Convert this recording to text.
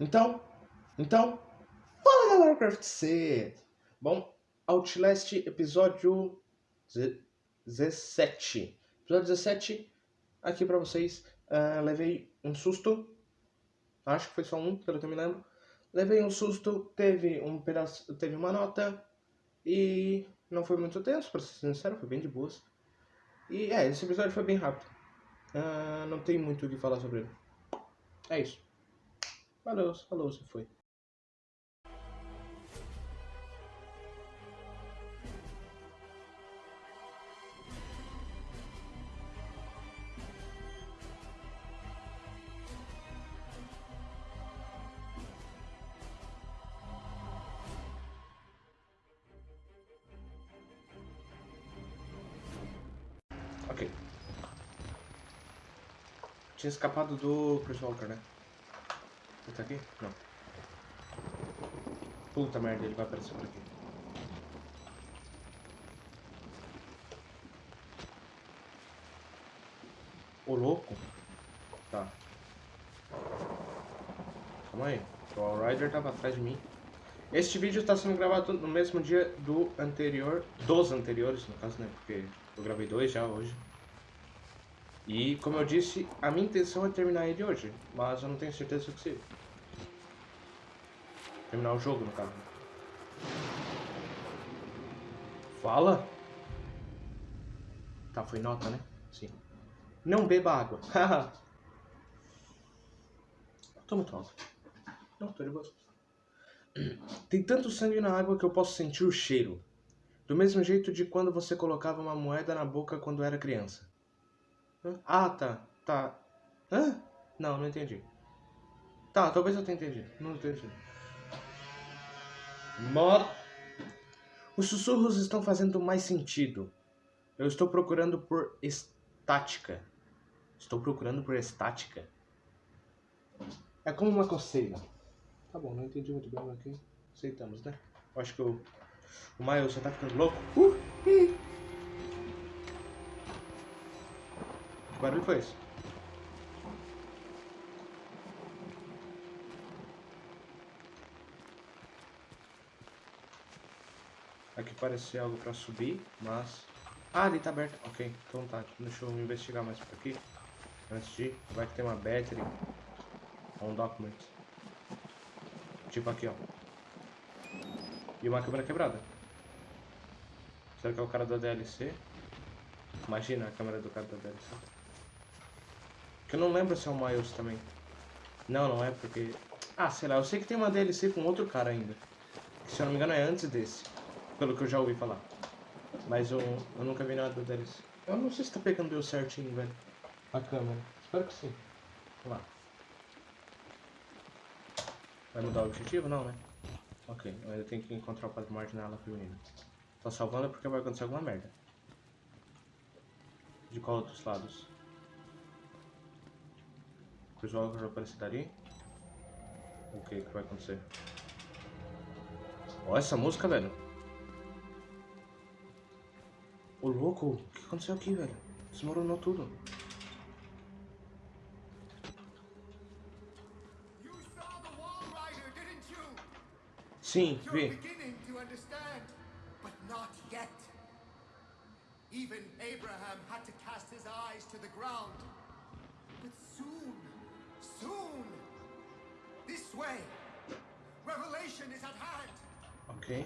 Então, então, fala galera Craft C! Bom, Outlast episódio 17. Episódio 17, aqui pra vocês. Uh, levei um susto, acho que foi só um, pelo que eu me lembro. Levei um susto, teve um pedaço, teve uma nota e não foi muito tenso, pra ser sincero, foi bem de boas. E é, esse episódio foi bem rápido. Uh, não tem muito o que falar sobre ele. É isso. Valeu, falou, se foi. Ok. Tinha escapado do Chris Walker, né? Ele tá aqui? Não. Puta merda, ele vai aparecer por aqui. Ô louco? Tá. Calma aí. O Allrider tava atrás de mim. Este vídeo está sendo gravado no mesmo dia do anterior, dos anteriores, no caso, né? Porque eu gravei dois já hoje. E, como eu disse, a minha intenção é terminar ele hoje, mas eu não tenho certeza se possível. Terminar o jogo, no caso. Fala! Tá, foi nota, né? Sim. Não beba água. tô muito alto. Não, tô de boa. Tem tanto sangue na água que eu posso sentir o cheiro. Do mesmo jeito de quando você colocava uma moeda na boca quando era criança. Ah, tá. Tá. Hã? Não, não entendi. Tá, talvez eu tenha entendido. Não entendi. Mod. Os sussurros estão fazendo mais sentido. Eu estou procurando por estática. Estou procurando por estática. É como uma coceira. Tá bom, não entendi muito bem aqui. Aceitamos, né? Eu acho que o, o Miles já tá ficando louco. Uh, Que barulho foi esse? Aqui parece algo pra subir, mas... Ah, ali tá aberto. Ok, então tá. Deixa eu investigar mais por aqui. Antes de. Vai que tem uma battery. Um document. Tipo aqui, ó. E uma câmera quebrada. Será que é o cara da DLC? Imagina a câmera do cara da DLC. Que eu não lembro se é o Miles também. Não, não é porque... Ah, sei lá, eu sei que tem uma DLC com outro cara ainda. Que, se eu não me engano é antes desse. Pelo que eu já ouvi falar. Mas eu, eu nunca vi nada da DLC. Eu não sei se tá pegando eu certinho, velho. A câmera. Espero que sim. Vamos lá. Vai mudar o objetivo? Não, né? Ok, eu tenho que encontrar o Padre Martin na feminina. Tô salvando porque vai acontecer alguma merda. De qual outros lados? Jogo já aparecer dali. O que que vai acontecer? Ó, essa música, velho. Ô, louco. O que aconteceu aqui, velho? Desmoronou tudo. Sim, vi. Even Abraham had to cast his eyes to the ground. But soon Soon! This way! Revelation is at hand! Okay.